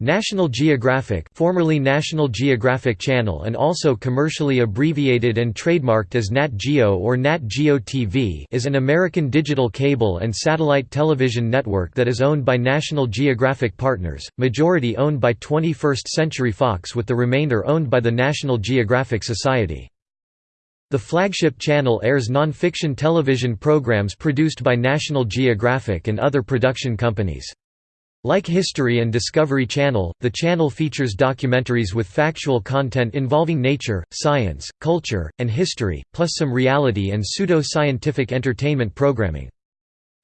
National Geographic formerly National Geographic Channel and also commercially abbreviated and trademarked as Nat Geo or Nat Geo TV is an American digital cable and satellite television network that is owned by National Geographic Partners, majority owned by 21st Century Fox with the remainder owned by the National Geographic Society. The flagship channel airs non-fiction television programs produced by National Geographic and other production companies. Like History and Discovery Channel, the channel features documentaries with factual content involving nature, science, culture, and history, plus some reality and pseudo-scientific entertainment programming.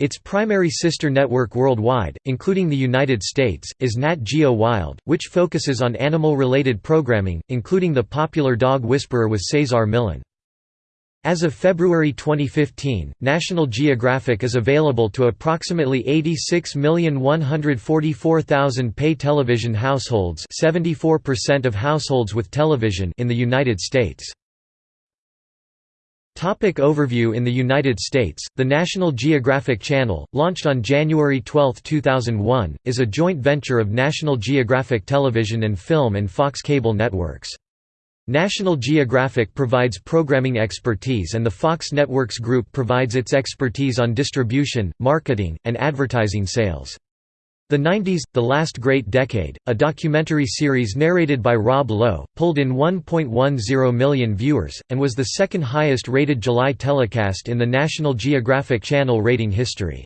Its primary sister network worldwide, including the United States, is Nat Geo Wild, which focuses on animal-related programming, including the popular Dog Whisperer with Cesar Millan. As of February 2015, National Geographic is available to approximately 86,144,000 pay television households 74% of households with television in the United States. Topic overview In the United States, the National Geographic Channel, launched on January 12, 2001, is a joint venture of National Geographic Television and Film and Fox Cable Networks. National Geographic provides programming expertise and the Fox Networks Group provides its expertise on distribution, marketing, and advertising sales. The 90s, The Last Great Decade, a documentary series narrated by Rob Lowe, pulled in 1.10 million viewers, and was the second highest rated July telecast in the National Geographic Channel rating history.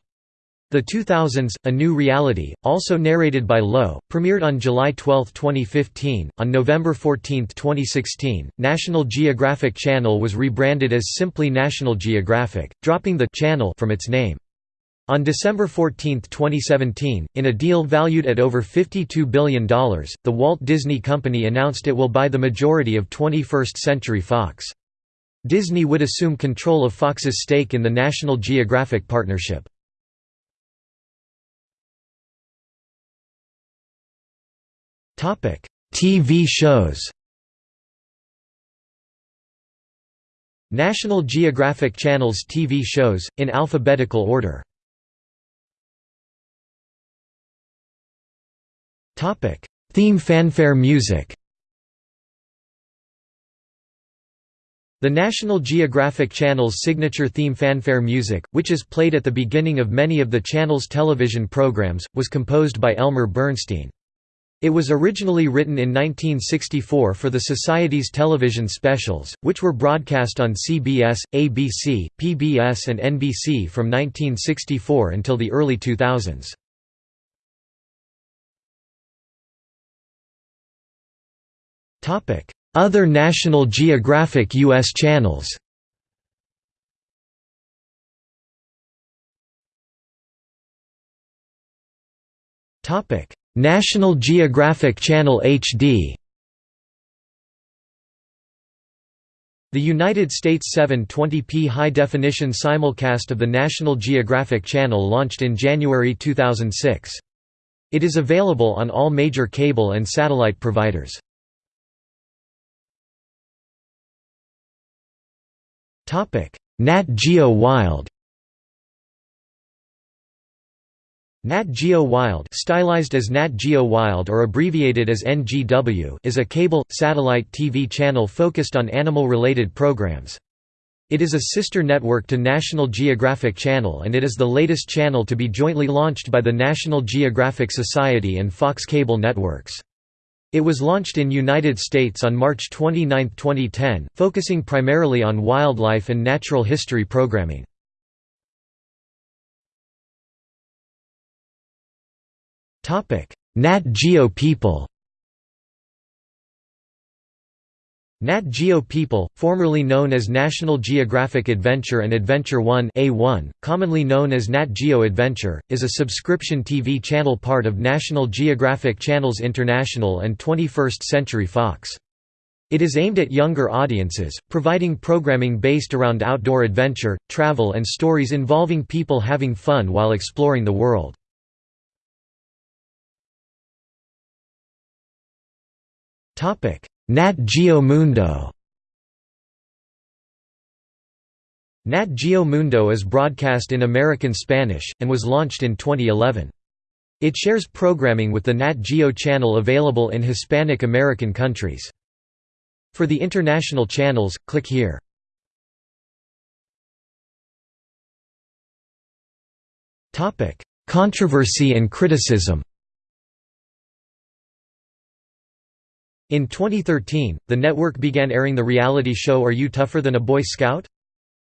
The 2000s, A New Reality, also narrated by Lowe, premiered on July 12, 2015. On November 14, 2016, National Geographic Channel was rebranded as simply National Geographic, dropping the channel from its name. On December 14, 2017, in a deal valued at over $52 billion, the Walt Disney Company announced it will buy the majority of 21st Century Fox. Disney would assume control of Fox's stake in the National Geographic partnership. Topic: TV shows. National Geographic Channel's TV shows in alphabetical order. Topic: Theme fanfare music. The National Geographic Channel's signature theme fanfare music, which is played at the beginning of many of the channel's television programs, was composed by Elmer Bernstein. It was originally written in 1964 for the Society's television specials, which were broadcast on CBS, ABC, PBS and NBC from 1964 until the early 2000s. Other National Geographic U.S. channels Topic National Geographic Channel HD The United States 720p high-definition simulcast of the National Geographic Channel launched in January 2006. It is available on all major cable and satellite providers. Nat Geo Wild Nat Geo Wild stylized as Nat Geo Wild or abbreviated as NGW is a cable, satellite TV channel focused on animal-related programs. It is a sister network to National Geographic Channel and it is the latest channel to be jointly launched by the National Geographic Society and Fox Cable Networks. It was launched in United States on March 29, 2010, focusing primarily on wildlife and natural history programming. Nat Geo People Nat Geo People, formerly known as National Geographic Adventure and Adventure One A1, commonly known as Nat Geo Adventure, is a subscription TV channel part of National Geographic Channels International and 21st Century Fox. It is aimed at younger audiences, providing programming based around outdoor adventure, travel and stories involving people having fun while exploring the world. Topic: Nat Geo Mundo. Nat Geo Mundo is broadcast in American Spanish, and was launched in 2011. It shares programming with the Nat Geo channel available in Hispanic American countries. For the international channels, click here. Controversy and criticism In 2013, the network began airing the reality show Are You Tougher Than a Boy Scout?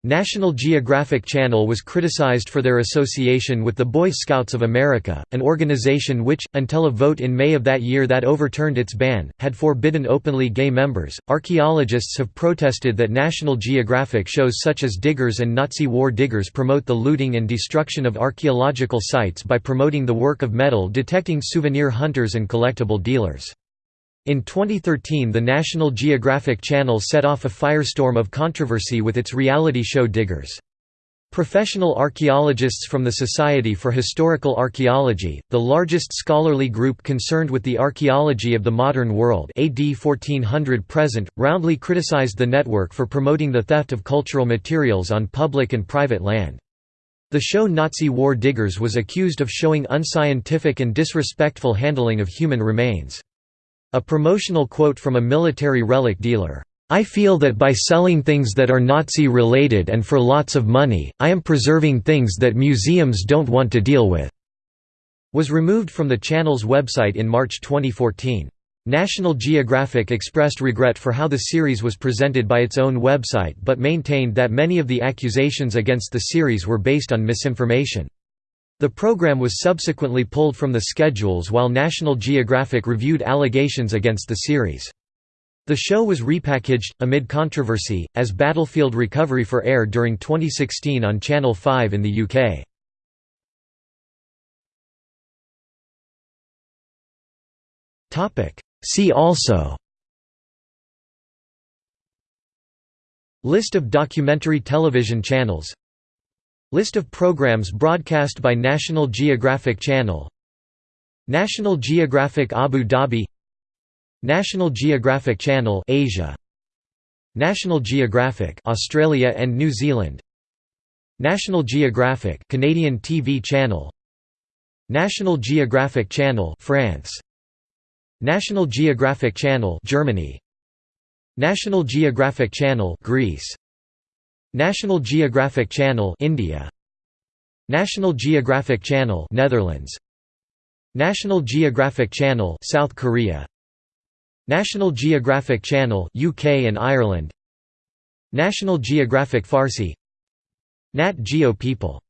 National Geographic Channel was criticized for their association with the Boy Scouts of America, an organization which, until a vote in May of that year that overturned its ban, had forbidden openly gay members. Archaeologists have protested that National Geographic shows such as Diggers and Nazi War Diggers promote the looting and destruction of archaeological sites by promoting the work of metal detecting souvenir hunters and collectible dealers. In 2013 the National Geographic Channel set off a firestorm of controversy with its reality show Diggers. Professional archaeologists from the Society for Historical Archaeology, the largest scholarly group concerned with the archaeology of the modern world AD 1400 present, roundly criticized the network for promoting the theft of cultural materials on public and private land. The show Nazi War Diggers was accused of showing unscientific and disrespectful handling of human remains. A promotional quote from a military relic dealer, "'I feel that by selling things that are Nazi-related and for lots of money, I am preserving things that museums don't want to deal with' was removed from the channel's website in March 2014. National Geographic expressed regret for how the series was presented by its own website but maintained that many of the accusations against the series were based on misinformation. The program was subsequently pulled from the schedules while National Geographic reviewed allegations against the series. The show was repackaged, amid controversy, as Battlefield Recovery for air during 2016 on Channel 5 in the UK. See also List of documentary television channels List of programs broadcast by National Geographic Channel. National Geographic Abu Dhabi. National Geographic Channel Asia. National Geographic Australia and New Zealand. National Geographic Canadian TV channel. National Geographic Channel France. National Geographic Channel Germany. National Geographic Channel Greece National Geographic Channel India. National Geographic Channel Netherlands. National Geographic Channel South Korea. National Geographic Channel UK and Ireland. National Geographic Farsi. Nat Geo People